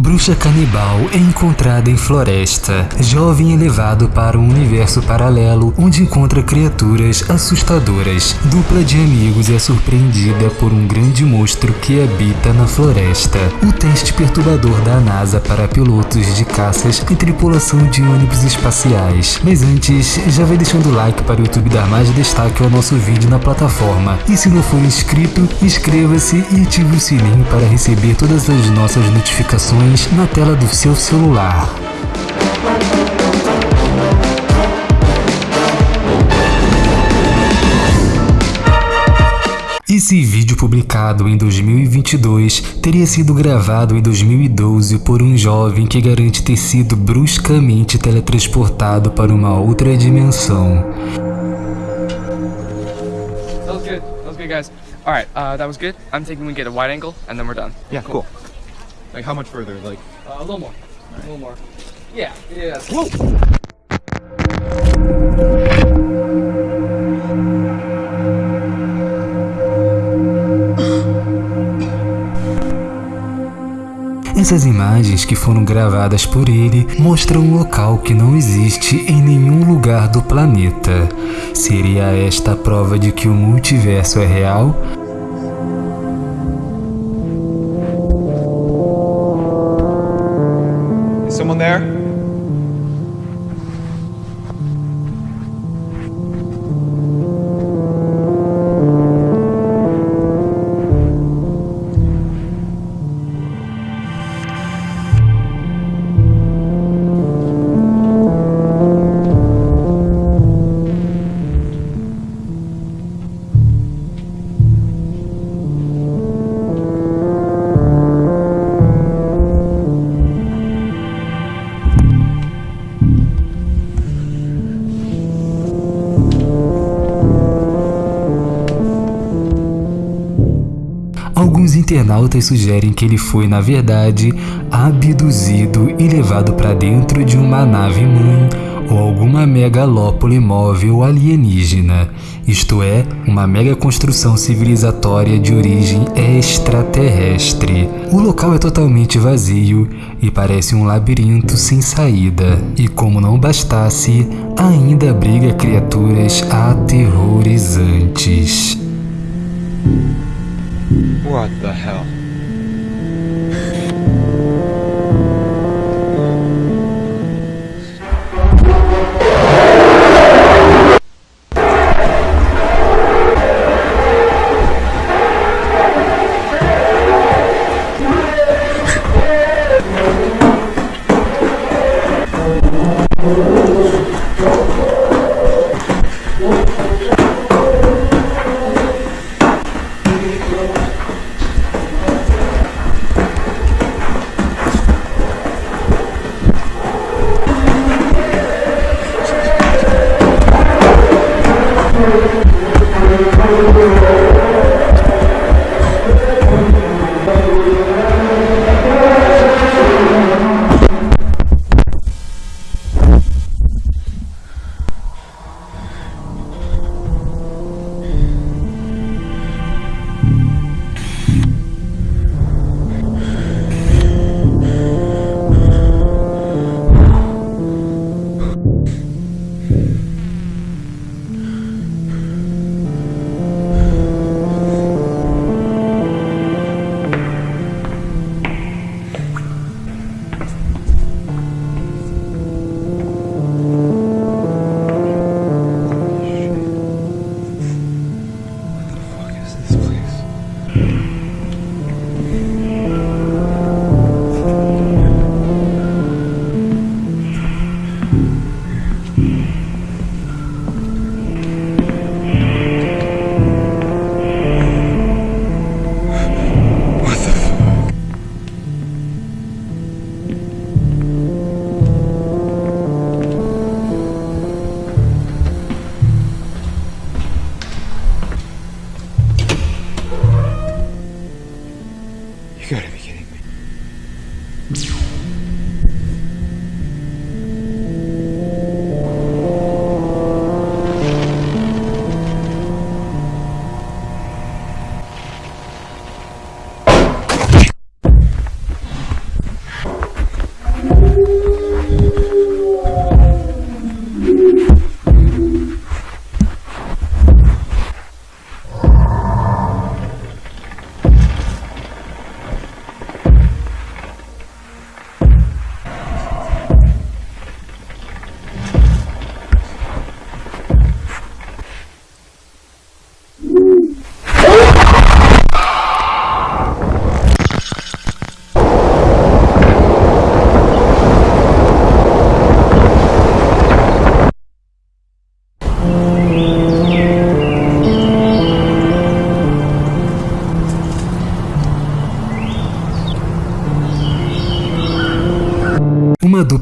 Bruxa canibal é encontrada em floresta. Jovem é levado para um universo paralelo onde encontra criaturas assustadoras. Dupla de amigos é surpreendida por um grande monstro que habita na floresta. O teste perturbador da NASA para pilotos de caças e tripulação de ônibus espaciais. Mas antes, já vai deixando o like para o YouTube dar mais destaque ao nosso vídeo na plataforma. E se não for inscrito, inscreva-se e ative o sininho para receber todas as nossas notificações na tela do seu celular. Esse vídeo publicado em 2022 teria sido gravado em 2012 por um jovem que garante ter sido bruscamente teletransportado para uma outra dimensão. That was good. That was good, guys. All right, uh, that was good. I'm thinking we get a wide angle and then we're done. Yeah, cool. Like how much further? Like Uh, a little more. A little more. Yeah. Yeah. Whoa! Essas imagens que foram gravadas por ele mostram um local que não existe em nenhum lugar do planeta. Seria esta a prova de que o multiverso é real? There? Alguns internautas sugerem que ele foi, na verdade, abduzido e levado para dentro de uma nave-mãe ou alguma megalópole móvel alienígena, isto é, uma mega construção civilizatória de origem extraterrestre. O local é totalmente vazio e parece um labirinto sem saída, e como não bastasse, ainda abriga criaturas aterrorizantes. What the hell?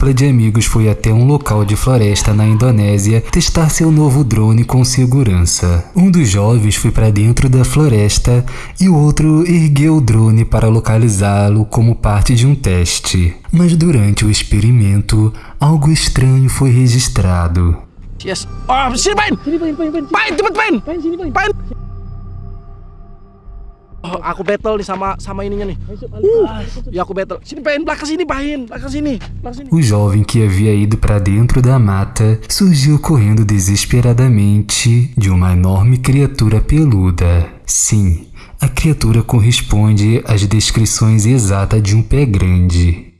Dupla de amigos foi até um local de floresta na Indonésia testar seu novo drone com segurança. Um dos jovens foi para dentro da floresta e o outro ergueu o drone para localizá-lo como parte de um teste. Mas durante o experimento, algo estranho foi registrado. Yes. Oh, sini Pain. Sini Pain, Pain, Pain. Pain, cepet Pain. Pain sini Pain. Pain. Oh, aku battle nih sama sama ininya nih. Alas. Ya aku battle. Sini Pain, belakang sini Pain, belakang sini, belakang sini. O jovem que havia ido para dentro da mata surgiu correndo desesperadamente de uma enorme criatura peluda. Sim, a criatura corresponde às descrições exatas de um pé grande.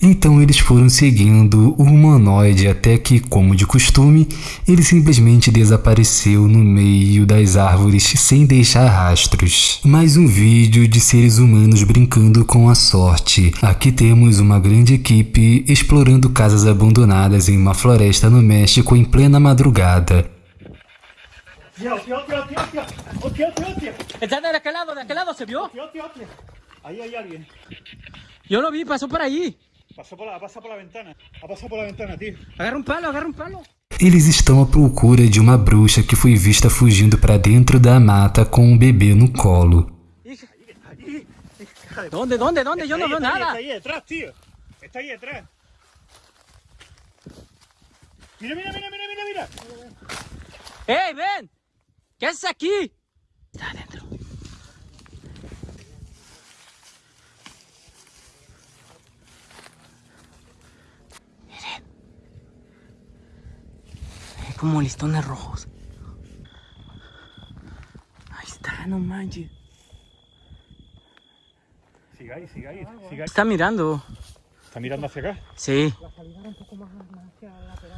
Então eles foram seguindo o humanoide até que, como de costume, ele simplesmente desapareceu no meio das árvores sem deixar rastros. Mais um vídeo de seres humanos brincando com a sorte. Aqui temos uma grande equipe explorando casas abandonadas em uma floresta no México em plena madrugada. Tío, tío, tío, tío, tío. Oh, tío, tío, tío. Está de aquel lado, de aquel lado, ¿se vio? Tío, tío, tío. Ahí hay alguien. Yo lo vi, pasó por ahí. Pasó por por la ventana. Por la ventana, tío. Agarra un palo, agarra un palo. Eles estão à procura de uma bruxa que foi vista fugindo para dentro da mata com um bebê no colo. Está no ahí, veo está ahí, nada. Está ahí detrás, tío. Está ahí detrás. Mira, mira, mira, mira, mira, mira. ¡Ey, ven! ¿Qué haces aquí? Está adentro. Miren. Como listones rojos. Ahí está, no manches. Siga ahí, siga ahí, siga ahí. Está mirando. Está mirando hacia acá. Sí.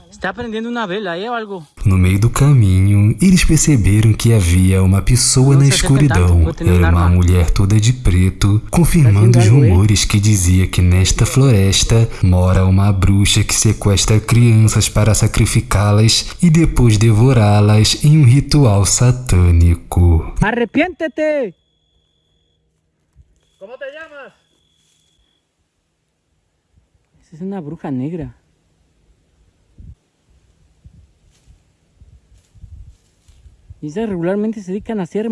Está prendiendo una vela aí ou algo. No meio do caminho, eles perceberam que havia uma pessoa na Nossa, escuridão. Era uma mulher toda de preto, confirmando os Tá hein? rumores que dizia que nesta floresta mora uma bruxa que sequestra crianças para sacrificá-las e depois devorá-las em um ritual satânico. ¡Arrepiéntete! ¿Cómo te llamas? Esa es una bruja negra. Y esas regularmente se dedican a hacer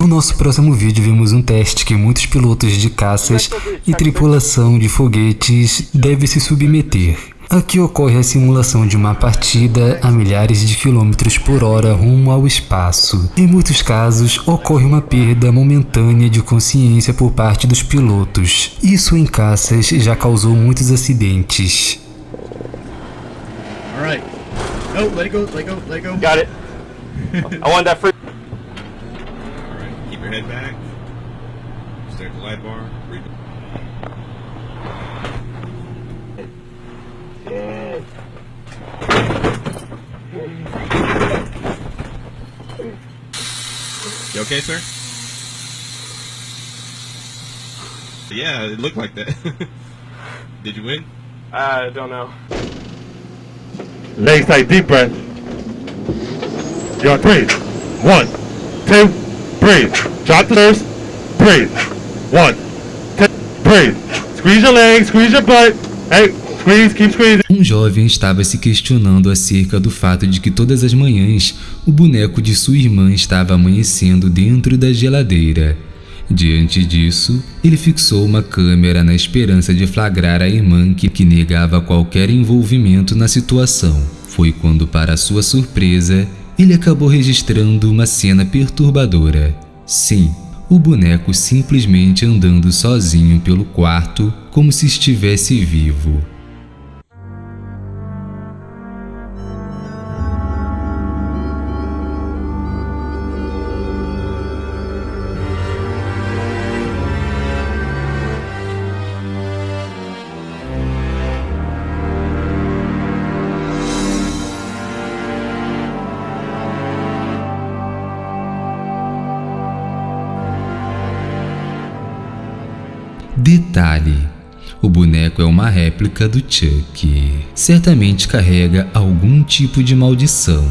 No nosso próximo vídeo vemos um teste que muitos pilotos de caças e tripulação de foguetes devem se submeter. Aqui ocorre a simulação de uma partida a milhares de quilômetros por hora rumo ao espaço. Em muitos casos, ocorre uma perda momentânea de consciência por parte dos pilotos. Isso em caças já causou muitos acidentes. All right. No, let it go, let it go, let it go. Got it. I want that free. Keep your head back. Stay at the light bar. You okay, sir? Yeah, it looked like that. Did you win? I don't know. Legs tight, deep breath. Yo, breathe. One, two, breathe. Drop the nurse. Breathe. One, two, breathe. Squeeze your legs, squeeze your butt. Hey, squeeze, keep squeezing. Um jovem estava se questionando acerca do fato de que todas as manhãs o boneco de sua irmã estava amanhecendo dentro da geladeira. Diante disso, ele fixou uma câmera na esperança de flagrar a irmã que, que negava qualquer envolvimento na situação. Foi quando, para sua surpresa, ele acabou registrando uma cena perturbadora. Sim, o boneco simplesmente andando sozinho pelo quarto como se estivesse vivo. Detalhe: o boneco é uma réplica do Chuck. Certamente carrega algum tipo de maldição.